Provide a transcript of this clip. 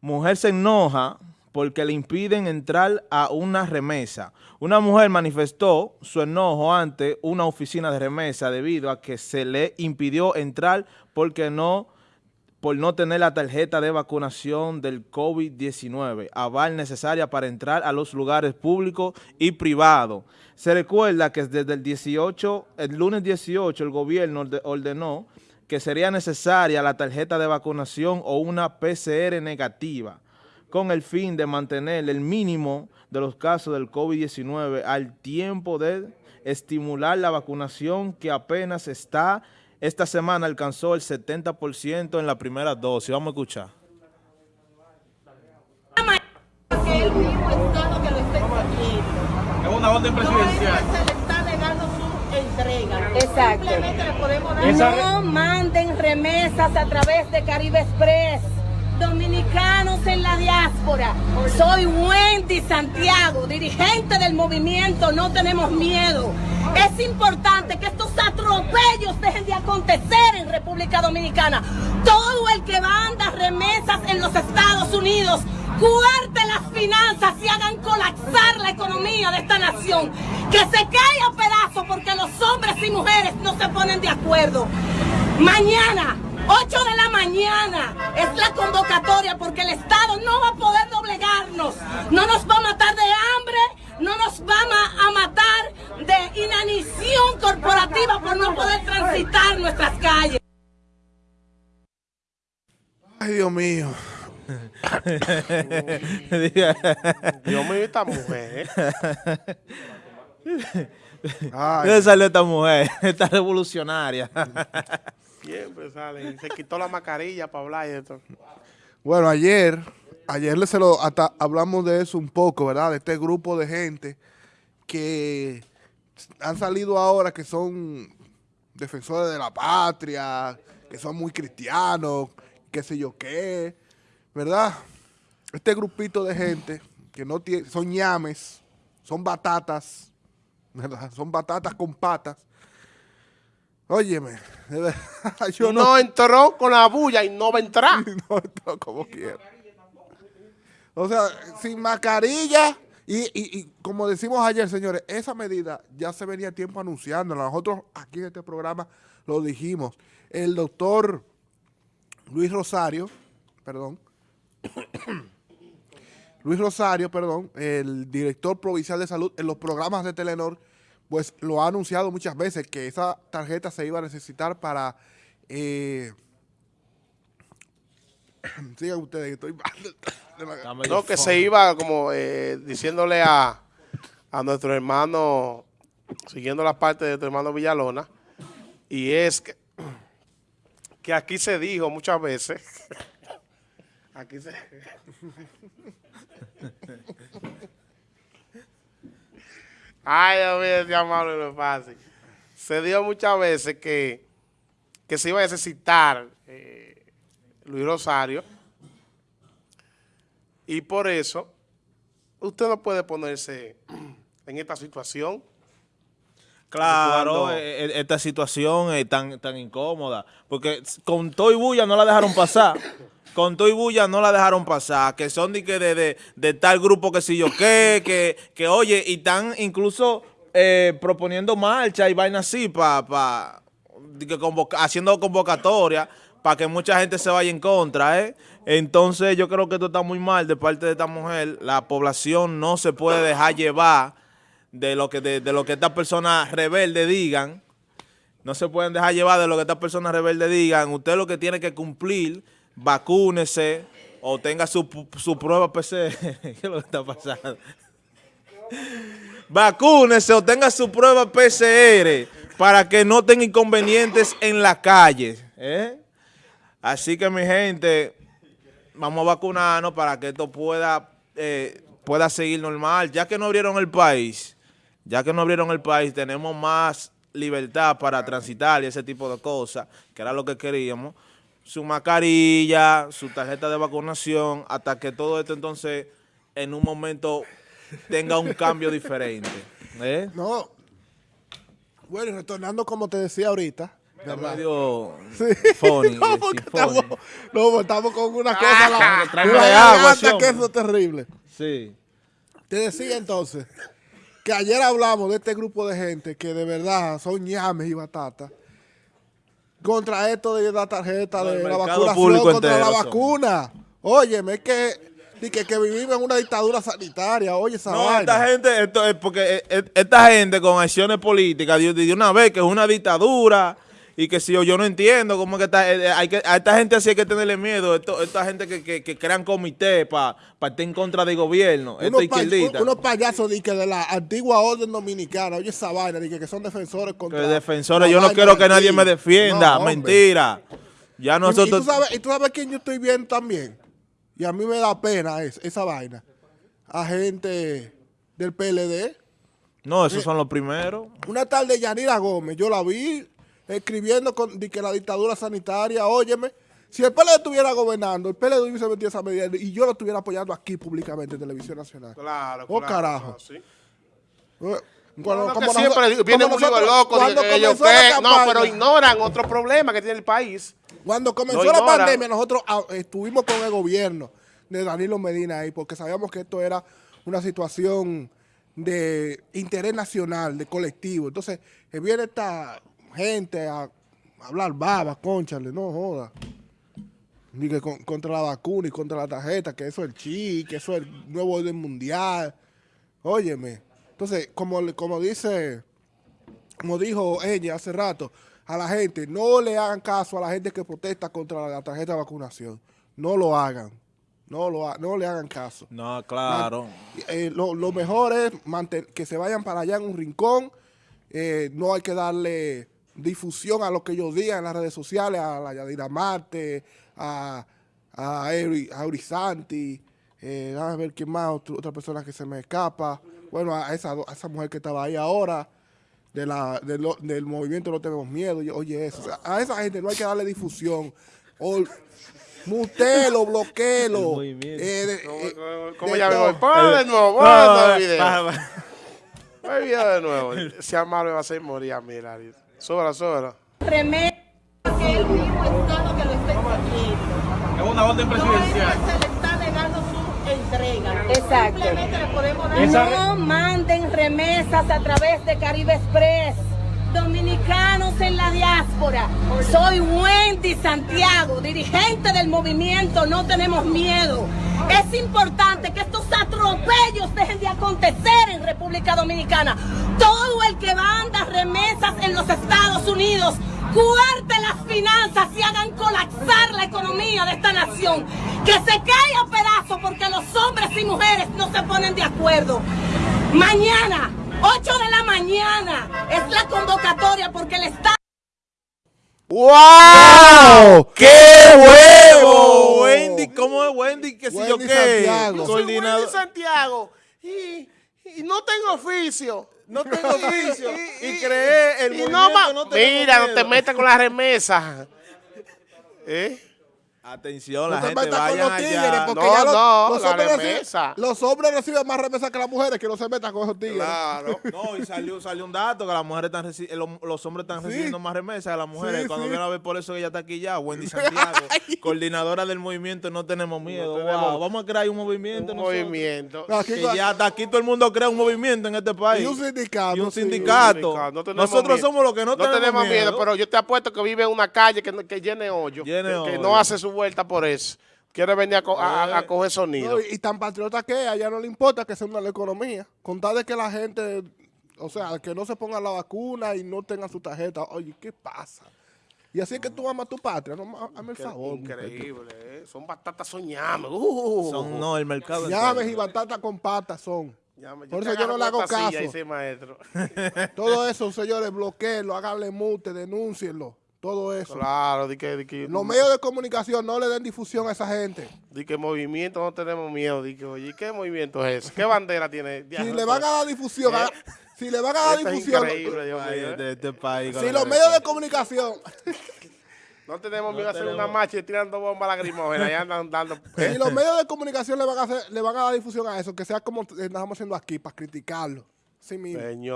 Mujer se enoja porque le impiden entrar a una remesa. Una mujer manifestó su enojo ante una oficina de remesa debido a que se le impidió entrar porque no por no tener la tarjeta de vacunación del COVID-19, aval necesaria para entrar a los lugares públicos y privados. Se recuerda que desde el 18, el lunes 18, el gobierno ordenó que sería necesaria la tarjeta de vacunación o una PCR negativa con el fin de mantener el mínimo de los casos del COVID-19 al tiempo de estimular la vacunación que apenas está, esta semana alcanzó el 70% en la primera dosis. Vamos a escuchar. Es una orden presidencial. Se le está negando su entrega. Exacto. Simplemente le podemos dar... No manden remesas a través de Caribe Express. Dominicanos en la diáspora. Soy Wendy Santiago, dirigente del movimiento No Tenemos Miedo. Es importante que estos atropellos dejen de acontecer en República Dominicana. Todo el que manda remesas en los Estados Unidos cuarte las finanzas y hagan colapsar la economía de esta nación. Que se caiga a pedazos porque los hombres y mujeres no se ponen de acuerdo. Mañana, 8 de la mañana, es la convocatoria porque el Estado no va a poder doblegarnos. No nos va a matar de hambre, no nos va a matar de inanición corporativa por no poder transitar nuestras calles. Ay, Dios mío. Dios mío, esta mujer. ¿Dónde salió esta mujer? Esta revolucionaria. Siempre sale. Se quitó la mascarilla para hablar y esto. Bueno, ayer, ayer se lo, hasta hablamos de eso un poco, ¿verdad? De este grupo de gente que han salido ahora que son defensores de la patria, que son muy cristianos, qué sé yo qué, ¿verdad? Este grupito de gente que no tiene, son ñames, son batatas, ¿verdad? Son batatas con patas. Óyeme, yo no, no, entró con la bulla y no va a entrar. no entró como quiera. O sea, sin mascarilla y, y, y, como decimos ayer, señores, esa medida ya se venía tiempo anunciando. Nosotros aquí en este programa lo dijimos. El doctor Luis Rosario, perdón, Luis Rosario, perdón, el director provincial de salud en los programas de Telenor, pues lo ha anunciado muchas veces que esa tarjeta se iba a necesitar para... Eh, sigan ustedes, estoy No, que se iba como eh, diciéndole a, a nuestro hermano, siguiendo la parte de tu hermano Villalona, y es que, que aquí se dijo muchas veces, aquí se... Ay, Dios mío, llamarlo no es fácil. Se dio muchas veces que, que se iba a necesitar eh, Luis Rosario y por eso usted no puede ponerse en esta situación. Claro, eh, eh, esta situación es tan, tan incómoda, porque con todo y bulla no la dejaron pasar. con todo y bulla no la dejaron pasar, que son de, que de, de, tal grupo que si yo qué, que, que oye, y están incluso eh, proponiendo marcha y vaina así, para pa, haciendo convocatoria para que mucha gente se vaya en contra, ¿eh? Entonces yo creo que esto está muy mal de parte de esta mujer. La población no se puede dejar llevar de lo que, de, lo que estas personas rebeldes digan. No se pueden dejar llevar de lo que estas personas rebeldes digan. Usted lo que tiene que cumplir, vacúnese o tenga su, su prueba PCR. ¿Qué es lo que está pasando? vacúnese o tenga su prueba PCR para que no tenga inconvenientes en la calle. ¿eh? Así que mi gente, vamos a vacunarnos para que esto pueda, eh, pueda seguir normal. Ya que no abrieron el país, ya que no abrieron el país, tenemos más libertad para transitar y ese tipo de cosas, que era lo que queríamos. Su mascarilla, su tarjeta de vacunación, hasta que todo esto entonces en un momento tenga un cambio diferente. ¿eh? No. Bueno, retornando como te decía ahorita, Está medio Sí. funny. no, porque estamos, no, porque estamos con una cosa, la, tráeme una agua, que eso es terrible. Sí. Te decía entonces que ayer hablamos de este grupo de gente que de verdad son ñames y batatas contra esto de la tarjeta No, de la vacunación, contra entero la son. vacuna. Óyeme, es que, que, que vivimos en una dictadura sanitaria, oye esa No, vaina. esta gente, esto es porque eh, eh, esta gente con acciones políticas de, de una vez que es una dictadura y que si yo, yo no entiendo cómo es que, esta, eh, eh, hay que a esta gente así hay que tenerle miedo, esto, esta gente que, que, que crean comité para estar en contra del gobierno, unos, pa- unos payasos di que de la antigua orden dominicana, oye esa vaina, di que, que son defensores que contra defensores, la yo no quiero de que nadie me defienda, No, mentira. Ya Y- Y, nosotros... tú sabes, y tú sabes quién yo estoy viendo también. Y a mí me da pena es- esa vaina. A gente del PLD. no, esos son los primeros. Una tarde Yanira Gómez, yo la vi escribiendo con, de que la dictadura sanitaria, óyeme, si el PLD estuviera gobernando, el PLD hubiese metido esa medida y yo lo estuviera apoyando aquí públicamente en Televisión Nacional. Claro, Oh, claro, carajo. sí. Eh, noso- siempre como viene un libro loco cuando que ellos. No, pero ignoran otro problema que tiene el país. Cuando comenzó la ignoran. pandemia, nosotros ah, estuvimos con el gobierno de Danilo Medina ahí, porque sabíamos que esto era una situación de interés nacional, de colectivo. Entonces, eh, viene esta gente a hablar baba, conchale, no joda. Ni que con- contra la vacuna y contra la tarjeta, que eso es el chi, que eso es el nuevo orden mundial. Óyeme. Entonces, como, le- como dice como dijo ella hace rato, a la gente, no le hagan caso a la gente que protesta contra la tarjeta de vacunación. No lo hagan. No, lo no le hagan caso. No, claro. Eh, lo, lo mejor es manten- que se vayan para allá en un rincón. Eh, no hay que darle difusión a lo que ellos digan en las redes sociales, a la Yadira Marte, a, a, Eri- a Eurisanti, eh, a ver quién más, otro- otra persona que se me escapa. Bueno, a esa, a esa mujer que estaba ahí ahora, de la, de lo- del movimiento No Tenemos Miedo. Oye, eso. O sea, a esa gente no hay que darle difusión. O, mutelo, movimiento. eh, de- ¿Cómo, eh, cómo- ya veo? Video. va, va. Video de nuevo. Si Amaro me va a hacer morir a mí, Larry. Súbela, súbela. Remesa que el mismo Estado que lo está exigiendo. Es una orden No es que se le está negando su entrega. Exacto. Simplemente le podemos dar... No manden remesas a través de Caribe Express. Dominicanos en la diáspora. Soy Wendy Santiago, dirigente del movimiento No Tenemos Miedo. Es importante que estos atropellos dejen de acontecer en República Dominicana. Todo el que manda remesas en los Estados Unidos, cuarte las finanzas y hagan colapsar la economía de esta nación. Que se caiga a pedazos porque los hombres y mujeres no se ponen de acuerdo. Mañana, 8 de la mañana, es la convocatoria porque el Estado... ¡Wow! ¡Qué huevo! Wendy, ¿cómo es Wendy? ¿Qué sé yo qué? Santiago. Yo soy. Wendy Santiago y, y no tengo oficio. No tengo oficio. Y creé el y movimiento no no Mira, no te metas con la remesa. ¿Eh? Atención, No la te gente vayan los tigres, allá. porque No, ya los, no, los la hombres reciben, los hombres reciben más remesas que las mujeres, que no se metan con esos tigres. Claro. No, y salió, salió un dato que las mujeres están reci- los, los hombres están recibiendo más remesas que las mujeres. Sí, Cuando sí. viene a ver por eso que ella está aquí ya, Wendy Santiago, coordinadora del movimiento No Tenemos Miedo. tenemos- Wow, vamos a crear un movimiento. Un nosotros. movimiento. Aquí, Que ya hasta aquí todo el mundo crea un movimiento en este país. y un sindicato. Y un sí. sindicato. No tenemos Nosotros miedo. somos los que no, tenemos, miedo, pero yo te apuesto que vive en una calle que, no- que llene hoyo. Llene que, que hoyo. no hace su vuelta por eso. Quiere venir a, co- a- a- a coger sonido. No, y, y tan patriota que es, a ella no le importa que se hunda la economía. Con tal de que la gente, o sea, que no se ponga la vacuna y no tenga su tarjeta. Oye, ¿qué pasa? Y así es que tú amas tu patria. No, hazme el favor. Increíble, ¿eh? Son batatas. Uh. Son, no, el mercado. Llaves y batatas con patas son. Llame, Por eso yo no le hago caso. maestro. Todo eso, señores, bloqueenlo, háganle mute, denúncienlo. Todo eso. claro, di que, di que, Los medios de comunicación no le den difusión a esa gente. di que movimiento no tenemos miedo. Di que, oye, ¿qué movimiento es ese? ¿Qué bandera tiene? Si le van a dar difusión, a- si le van a dar Esto es difusión, increíble, Dios Ay, mío, ¿eh? de este país. si los medios de comunicación No tenemos miedo a hacer tenemos- una marcha y tirando bombas lacrimógenas. Ya andan dando... ¿eh? Si los medios de comunicación le van a hacer, le van a dar difusión a eso, que sea como estamos haciendo aquí, para criticarlo. Sí mismo. Señor.